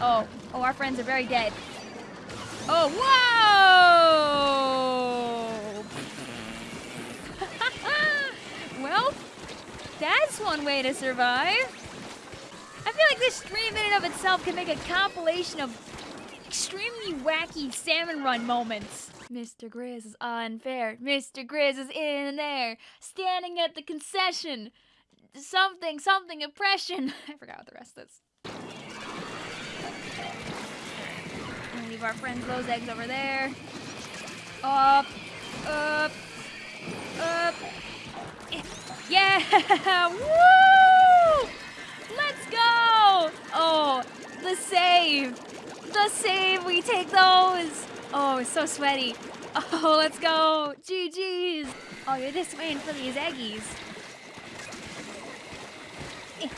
Oh, oh, our friends are very dead. Oh, whoa! well, that's one way to survive. I feel like this stream in and of itself can make a compilation of extremely wacky salmon run moments. Mr. Grizz is unfair. Mr. Grizz is in there, standing at the concession. Something, something, oppression. I forgot what the rest is. Gonna leave our friends those eggs over there. Up, up, up. Yeah! Woo! Let's go! Oh, the save. The save. We take those. Oh, it's so sweaty. Oh, let's go. GG's. Oh, you're just waiting for these eggies. Eh.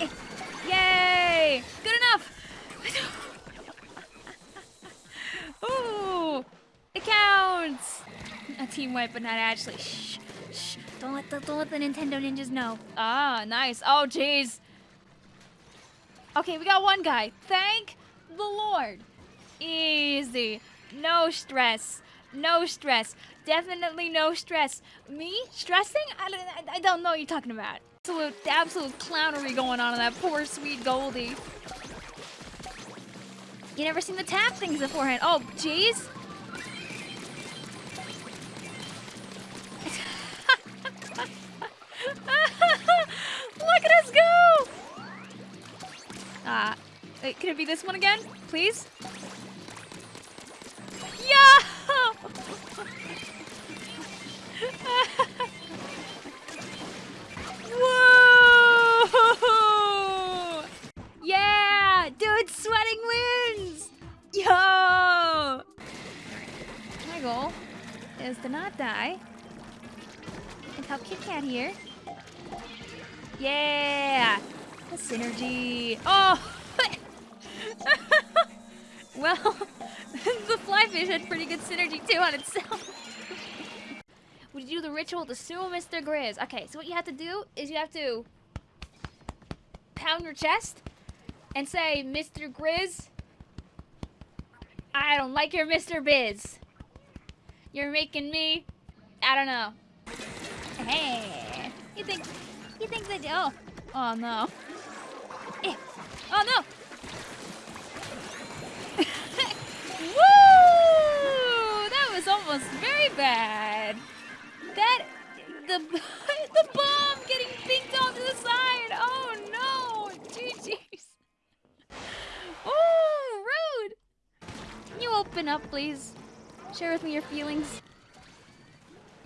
Eh. Yay! Good enough. Ooh, it counts. But not actually. Shh, shh. Don't let the don't let the Nintendo ninjas know. Ah, nice. Oh, jeez. Okay, we got one guy. Thank the Lord. Easy. No stress. No stress. Definitely no stress. Me? Stressing? I, I, I don't know what you're talking about. Absolute, absolute clownery going on in that poor sweet Goldie. You never seen the tap things beforehand. Oh, jeez. Wait, can it be this one again, please? Yeah! Whoa! Yeah! Dude, sweating wins! Yo! My goal is to not die and help Kit Kat here. Yeah! The synergy. Oh! Well, the flyfish had pretty good synergy too on itself. we do the ritual to sue Mr. Grizz. Okay, so what you have to do is you have to pound your chest and say, Mr. Grizz, I don't like your Mr. Biz. You're making me, I don't know. Hey, you think, you think that, oh, oh no. Eh, oh no! Woo! That was very bad. That, the, the bomb getting pinked off to the side. Oh no! GG's. Oh, rude. Can you open up, please? Share with me your feelings.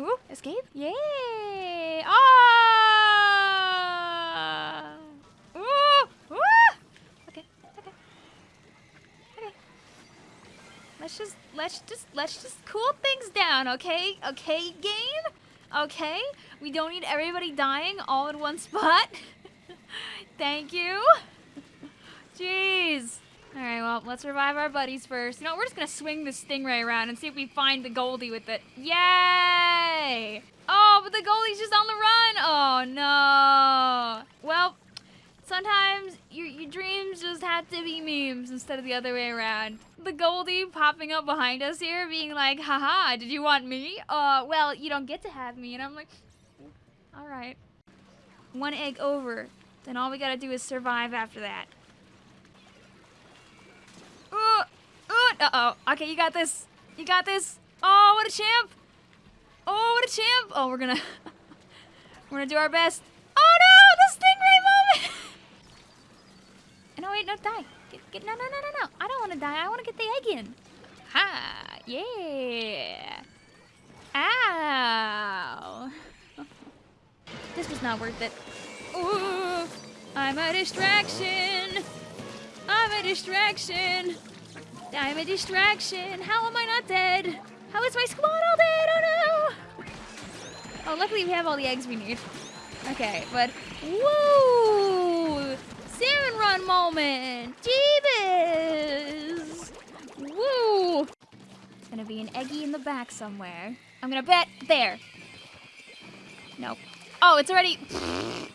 Ooh, escape? Yay! Ah! Ooh! Ooh! Okay, okay. Okay. Let's just, let's just, let's just cool things down, okay? Okay, game? Okay? We don't need everybody dying all in one spot. Thank you. Jeez. Alright, well, let's revive our buddies first. You know, we're just gonna swing the stingray around and see if we find the Goldie with it. Yay! Oh, but the Goldie's just on the run! Oh, no! Well, sometimes your, your dreams just have to be memes instead of the other way around. The Goldie popping up behind us here being like, haha, did you want me? Uh, well, you don't get to have me. And I'm like, alright. One egg over. Then all we gotta do is survive after that. Uh, uh, uh-oh. Okay, you got this. You got this. Oh, what a champ. Oh, what a champ. Oh, we're gonna... we're gonna do our best. Oh, no! The stingray moment! no, wait, no, die. Get, get, no, no, no, no, no. I don't want to die. I Ha! Yeah! Ow! this was not worth it. Ooh! I'm a distraction! I'm a distraction. I'm a distraction. How am I not dead? How is my squad all dead? Oh no! Oh, luckily we have all the eggs we need. Okay, but woo! Salmon run moment! the back somewhere. I'm gonna bet there. Nope. Oh, it's already...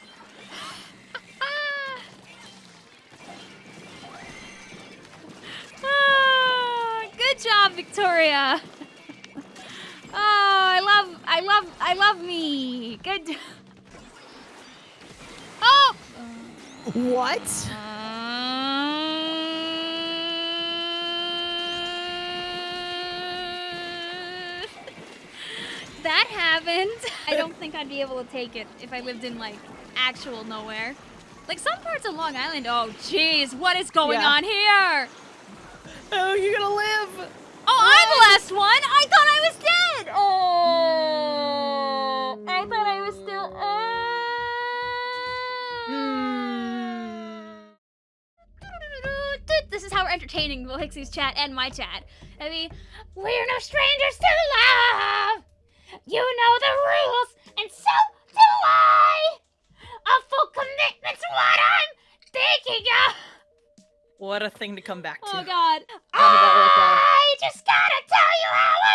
Ah, good job, Victoria. oh, I love, I love, I love me. Good. Oh! What? Uh, that happened. I don't think I'd be able to take it if I lived in like actual nowhere. Like some parts of Long Island. Oh, jeez, what is going Yeah. on here? Oh, you're gonna live. Oh, I'm the last one. I thought I was dead. Oh, I thought I was still. Hmm. This is how we're entertaining Will Hicksey's chat and my chat. I mean, we're no strangers to love. You know the rules, and so do I. A full commitment's what I'm thinking of. What a thing to come back to. Oh God. How did that work out? I just gotta tell you how